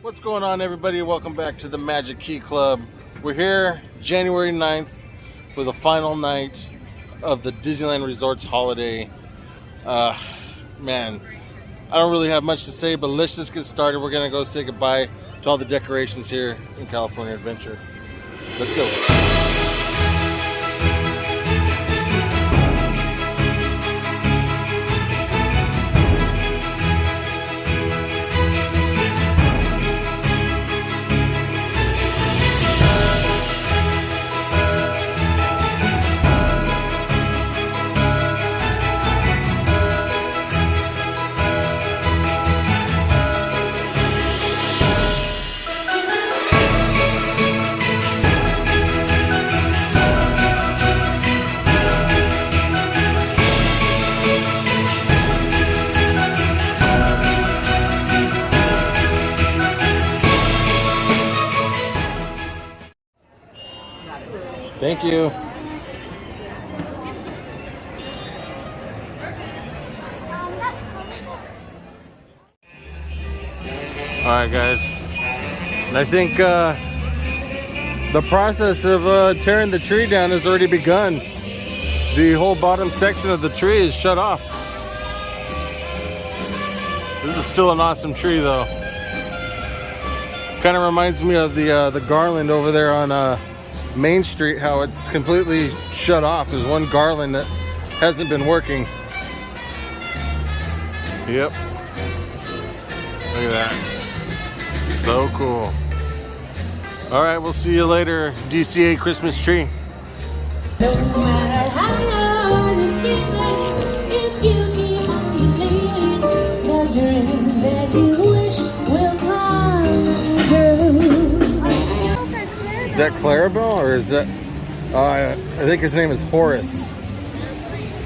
What's going on, everybody? Welcome back to the Magic Key Club. We're here January 9th for the final night of the Disneyland Resorts holiday. Uh, man, I don't really have much to say, but let's just get started. We're to go say goodbye to all the decorations here in California Adventure. Let's go. Thank you. All right, guys. And I think uh, the process of uh, tearing the tree down has already begun. The whole bottom section of the tree is shut off. This is still an awesome tree, though. Kind of reminds me of the uh, the garland over there on uh, Main Street, how it's completely shut off. There's one garland that hasn't been working. Yep. Look at that. So cool. All right, we'll see you later, DCA Christmas tree. That Clarabelle or is that? Uh, I think his name is Horace.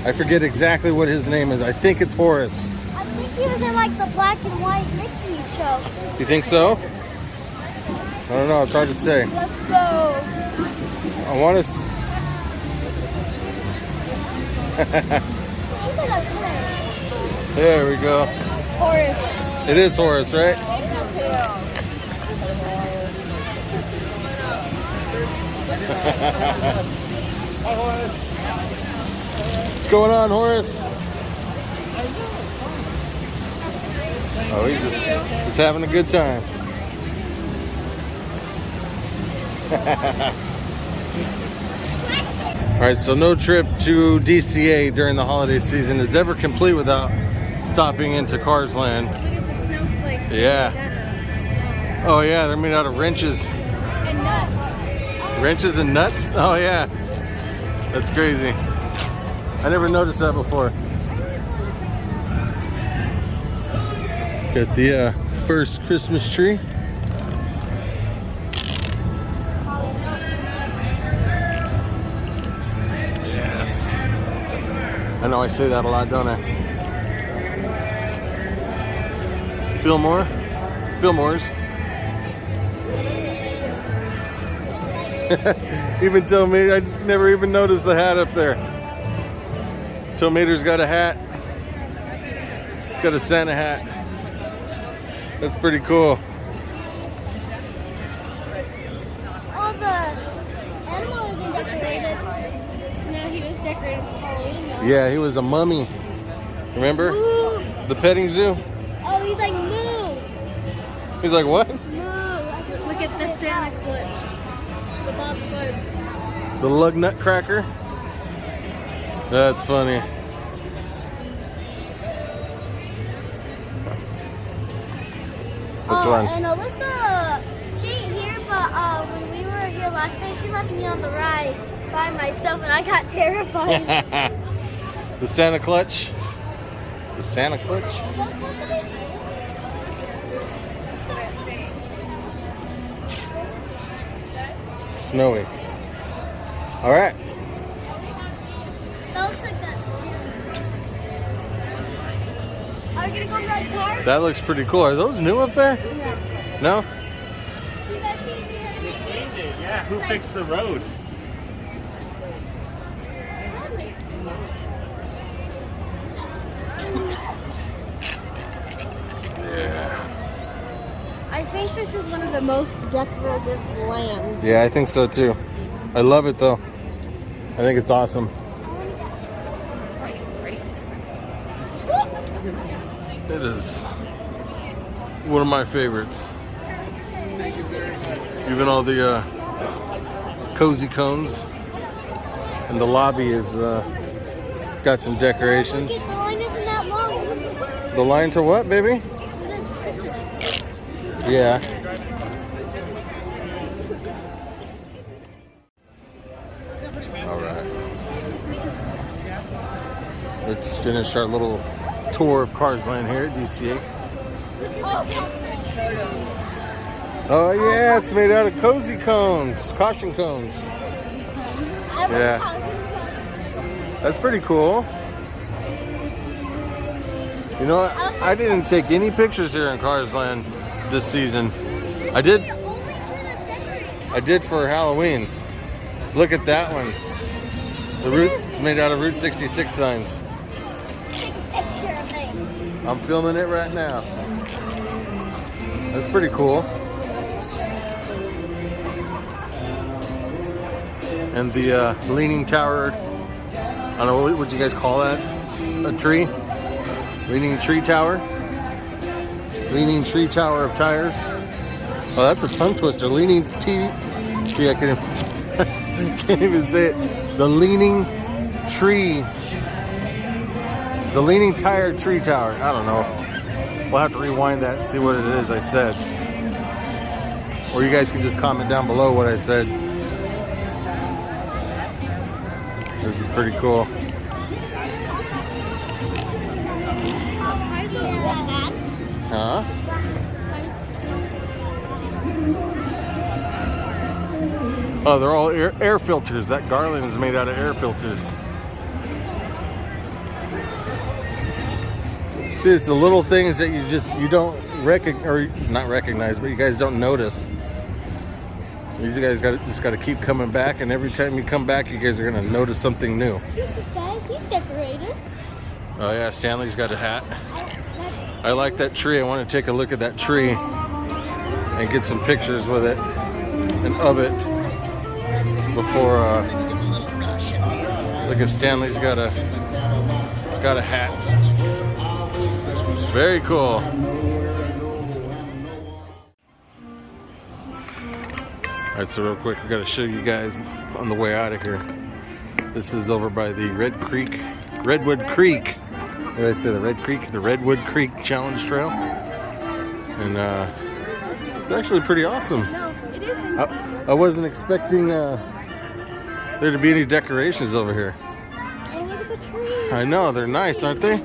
I forget exactly what his name is. I think it's Horace. I think he was in like the black and white Mickey show. You think so? I don't know. It's hard to say. Let's go. I want to. S- I think that's him. there we go. Horace. It is Horace, right? What's going on, Horace? Oh, he's just, just having a good time. All right, so no trip to DCA during the holiday season is ever complete without stopping into Cars Land. Look at the snowflakes. Yeah. Oh yeah, they're made out of wrenches. Wrenches and nuts? Oh yeah. That's crazy. I never noticed that before. Got the uh, first Christmas tree. Yes. I know I say that a lot, don't I? Fillmore? Fillmore's. even Tomato, I never even noticed the hat up there. Tomato's got a hat. It's got a Santa hat. That's pretty cool. All the animal isn't decorated. No, he was decorated for Halloween though. Yeah, he was a mummy. Remember? Moo. The petting zoo? Oh, he's like moo. He's like, what? Moo. Look at the Santa clutch. The bobsled. The lug nut cracker? That's funny. Which uh, one? And Alyssa, she ain't here, but uh, when we were here last time, she left me on the ride by myself, and I got terrified. the Santa clutch? The Santa clutch? Snowy. All right. That looks like that's Are we gonna go to that car? That looks pretty cool. Are those new up there? Yeah. No? You guys see if you had a Mickey? Yeah, who fixed the road? Yeah. I think this is one of the most decorative lands. Yeah, I think so too. I love it though. I think it's awesome. It is one of my favorites. Even all the uh, cozy cones, and the lobby is uh, got some decorations. The line isn't that long. The line to what, baby? Yeah. Let's finish our little tour of Cars Land here at DCA. Oh yeah, it's made out of cozy cones, caution cones. Yeah. That's pretty cool. You know? I didn't take any pictures here in Cars Land this season. I did. I did for Halloween. Look at that one. The route it's made out of Route 66 signs. I'm filming it right now. That's pretty cool. And the uh, leaning tower. I don't know what would you guys call that? A tree? Leaning tree tower? Leaning tree tower of tires. Oh, that's a tongue twister. Leaning T. See, I can't, can't even say it. The leaning tree. The leaning tire tree tower. I don't know. We'll have to rewind that and see what it is I said. Or you guys can just comment down below what I said. This is pretty cool. Huh? Oh, they're all air, air filters. That garland is made out of air filters. It's the little things that you just you don't recognize, or not recognize, but you guys don't notice. These guys got just got to keep coming back, and every time you come back, you guys are gonna notice something new. Guys, he's decorated. Oh yeah, Stanley's got a hat. I like that tree. I want to take a look at that tree and get some pictures with it and of it before. Uh, look at Stanley's got a got a hat. Very cool. All right, so real quick, I got to show you guys on the way out of here. This is over by the Red Creek, Redwood Creek. What did I say? The Red Creek, the Redwood Creek Challenge Trail, and uh, it's actually pretty awesome. No, it isn't. I, I wasn't expecting uh, there to be any decorations over here. Oh, look at the trees. I know they're nice, aren't they?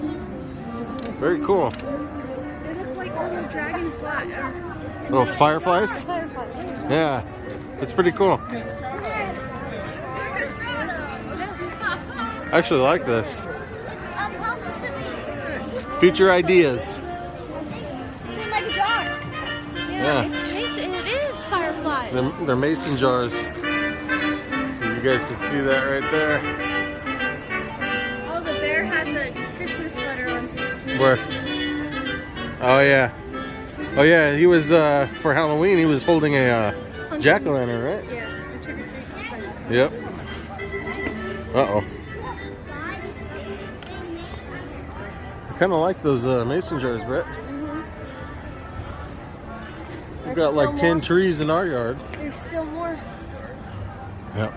Very cool. They look like little dragonfly. or Little fireflies. Fireflies. Yeah, it's pretty cool. I actually like this. Up close to me. Future ideas. It's like a jar. Yeah. They're, they're mason jars. You guys can see that right there. Where? Oh yeah. Oh yeah. He was uh, for Halloween. He was holding a uh, jack o' lantern, right? Yeah, a trick or treat. Yep. Uh oh. I kind of like those uh, mason jars, Brett. We've got like 10 more. trees in our yard. There's still more. Yep.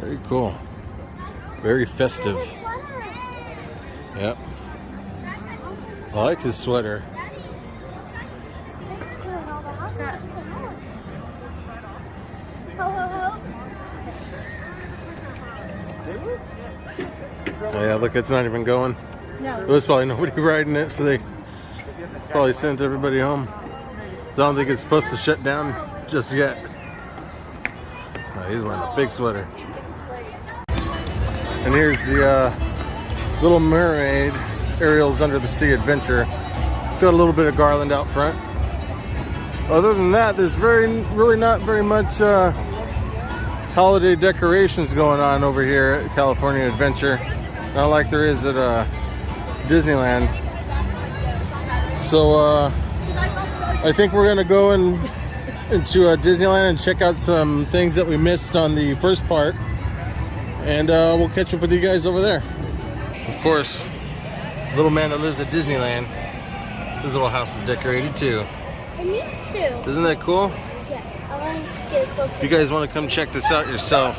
Very cool. Very festive. I like his sweater. Oh, yeah, look, it's not even going. No. There was probably nobody riding it, so they probably sent everybody home. So I don't think it's supposed to shut down just yet. Oh, he's wearing a big sweater. And here's the uh, Little Mermaid Ariel's Under the Sea Adventure. It's got a little bit of garland out front. Other than that, there's very, really not very much uh, holiday decorations going on over here at California Adventure. Not like there is at uh, Disneyland. So uh, I think we're gonna go in, into uh, Disneyland and check out some things that we missed on the first part, and uh, we'll catch up with you guys over there. Of course, little man that lives at Disneyland. His little house is decorated too. It needs to. Isn't that cool? Yes, I want to get it closer. If you guys want to come check this out yourself,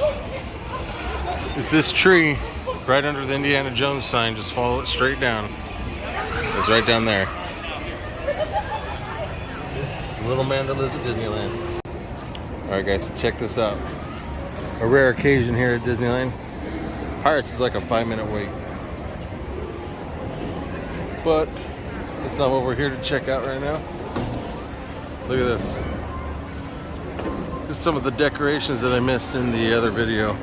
it's this tree right under the Indiana Jones sign. Just follow it straight down. It's right down there. The little man that lives at Disneyland. All right, guys, check this out. A rare occasion here at Disneyland. Pirates is like a five-minute wait, but it's not what we're here to check out right now. Look at this. Just some of the decorations that I missed in the other video.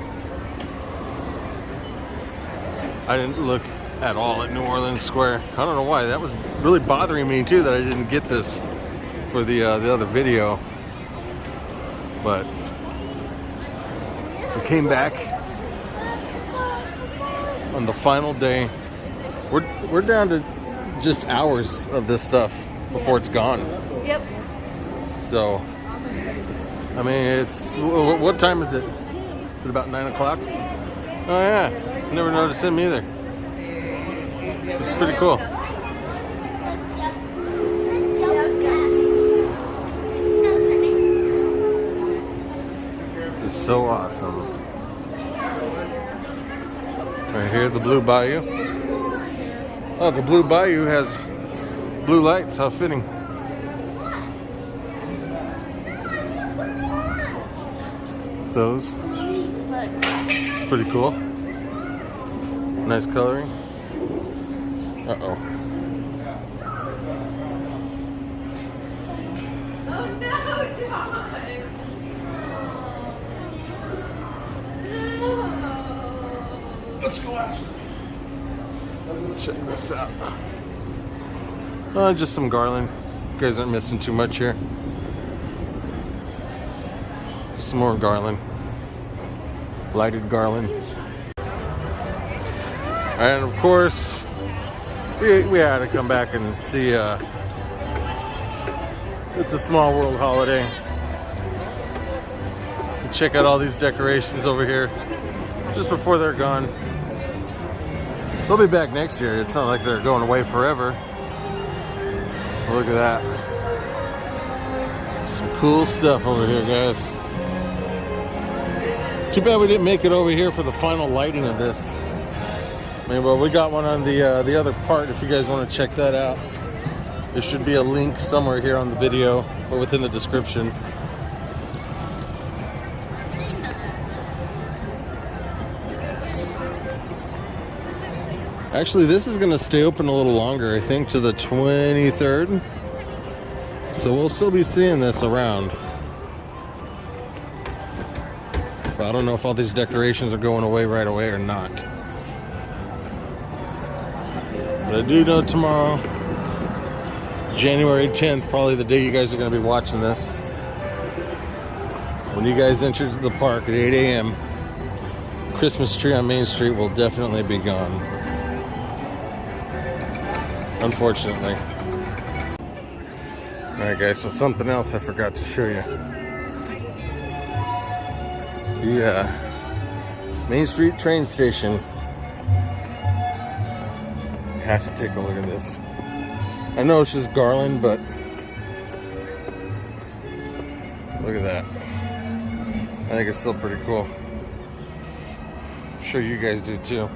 I didn't look at all at New Orleans Square. I don't know why. That was really bothering me too that I didn't get this for the uh, the other video. But we came back on the final day. We're we're down to just hours of this stuff before it's gone. Yep. So, I mean, it's wh- what time is it? Is it about nine o'clock? Oh yeah, never noticed him either. It's pretty cool. It's so awesome. Right here, the Blue Bayou. Oh, the Blue Bayou has blue lights. How fitting. Those. Pretty cool. Nice coloring. Uh oh. Oh no, John! Let's go out. Check this out. Uh, just some garland. You guys aren't missing too much here. Just some more garland. Lighted garland. And of course, we, we had to come back and see uh, It's a Small World holiday. Check out all these decorations over here just before they're gone. They'll be back next year. It's not like they're going away forever. Look at that. Some cool stuff over here, guys. Too bad we didn't make it over here for the final lighting of this. I mean, well, we got one on the uh, the other part. If you guys want to check that out, there should be a link somewhere here on the video or within the description. Actually, this is going to stay open a little longer, I think, to the 23rd. So we'll still be seeing this around. But I don't know if all these decorations are going away right away or not. But I do know tomorrow, January 10th, probably the day you guys are going to be watching this. When you guys enter the park at 8 a.m., Christmas tree on Main Street will definitely be gone unfortunately. Alright guys, so something else I forgot to show you. The uh, Main Street train station. Have to take a look at this. I know it's just garland, but look at that. I think it's still pretty cool. I'm sure you guys do too.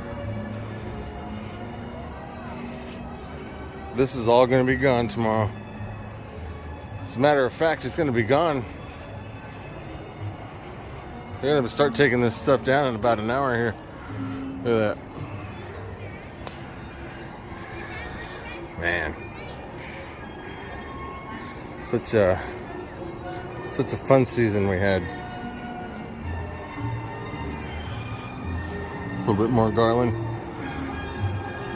This is all going to be gone tomorrow. As a matter of fact, it's going to be gone. They're going to start taking this stuff down in about an hour here. Look at that. Man. Such a such a fun season we had. A little bit more garland.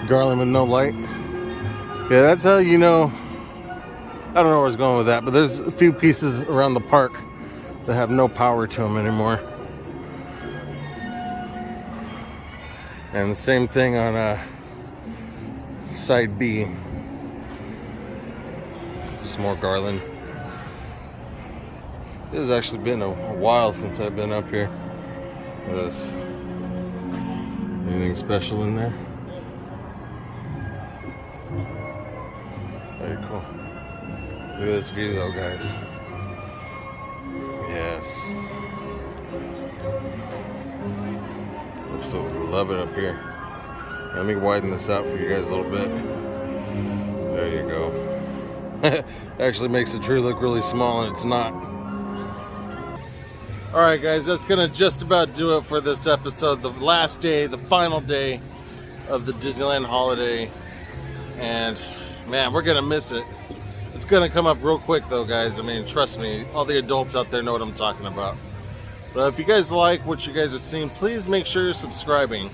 Garland with no light. Yeah, that's how you know. I don't know where I was going with that, but there's a few pieces around the park that have no power to them anymore. And the same thing on uh, side B. Some more garland. It has actually been a, while since I've been up here. Anything special in there? Cool. Look at this view though, guys. Yes. Absolutely love it up here. Let me widen this out for you guys a little bit. There you go. Actually makes the tree look really small and it's not. All right, guys, that's gonna just about do it for this episode. The last day, the final day of the Disneyland holiday, and man, we're gonna miss it. It's gonna come up real quick, though, guys. I mean, trust me, all the adults out there know what I'm talking about. But if you guys like what you guys are seeing, please make sure you're subscribing.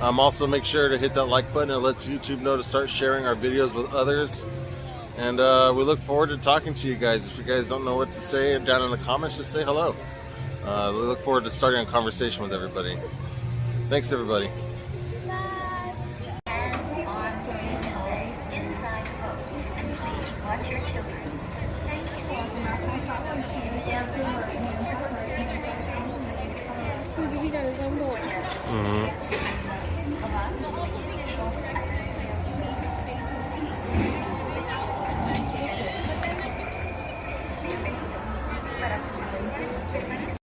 Um, also, make sure to hit that like button. It lets YouTube know to start sharing our videos with others. And uh, we look forward to talking to you guys. If you guys don't know what to say down in the comments, just say hello. Uh, we look forward to starting a conversation with everybody. Thanks, everybody. You. hmm Hello?